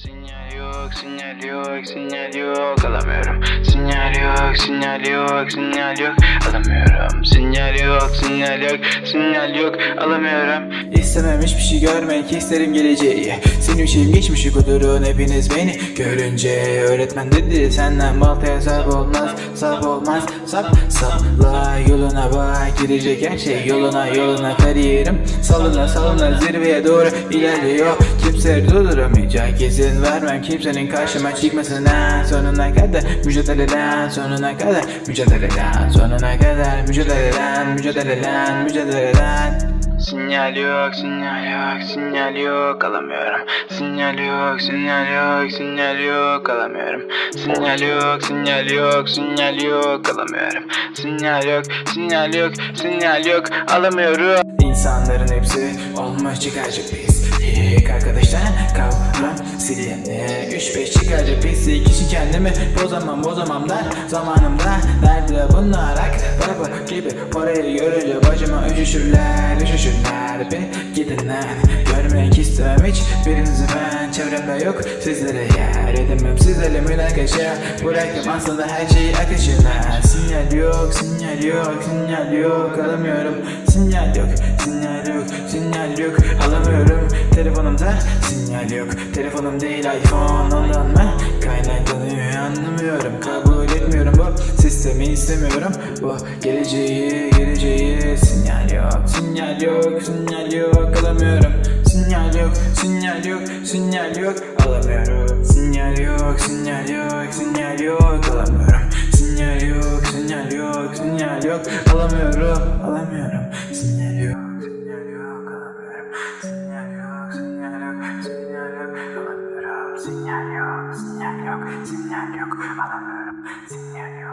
Sinyal yok, sinyal yok, sinyal yok alamıyorum. Sinyal yok, sinyal yok, sinyal yok alamıyorum. Sinyal yok, sinyal yok, sinyal yok alamıyorum. İstemem hiçbir şey görmek isterim geleceği. Senin için geçmişi kudurun hepiniz beni Görünce. Öğretmen dedi senden baltaya sap olmaz Sap olmaz. Sap sapla yoluna bak Girecek her şey yoluna yoluna kariyerim. Salına salına zirveye doğru ilerliyor. Kimse durduramayacak izin vermem kimsenin karşıma çıkmasına Sonuna kadar mücadeleden sonuna kadar Mücadeleden sonuna kadar mücadeleden mücadeleden mücadeleden Sinyal yok, sinyal yok, sinyal yok alamıyorum. Sinyal yok, sinyal yok, sinyal yok alamıyorum. Sinyal yok, sinyal yok, sinyal yok alamıyorum. Sinyal yok, sinyal yok, sinyal yok alamıyorum. İnsanların hepsi olmuş çıkarcı pis. İlk arkadaşlar kavram silini Üç beş çıkarcı pis kişi kendimi bozamam bozamam der Zamanımda nerede bunlar ak Baba gibi parayı görünce başıma üşüşürler Üşüşürler. Bir gidin Görmek istemem hiç birinizi ben. Çevremde yok sizlere yer edemem. Sizlerle münakaşa Bıraktım aslında her şeyi akışına Sinyal yok sinyal yok sinyal yok. Alamıyorum. Sinyal yok yok alamıyorum. Telefonumda sinyal yok. Telefonum değil iPhone ondan mı kaynaklanıyor anlamıyorum. Kabul etmiyorum bu sistemi istemiyorum Bu geleceği geleceği. Sinyal yok Sinyal yok sinyal yok. Alamıyorum. Sinyal yok sinyal yok sinyal yok. Alamıyorum. Sinyal yok sinyal yok sinyal yok. Alamıyorum. Sinyal yok sinyal yok sinyal yok. Alamıyorum alamıyorum. Sinyal yok alamıyorum Sinyal yok sinyal yok sinyal yok alamıyorum Sinyal yok sinyal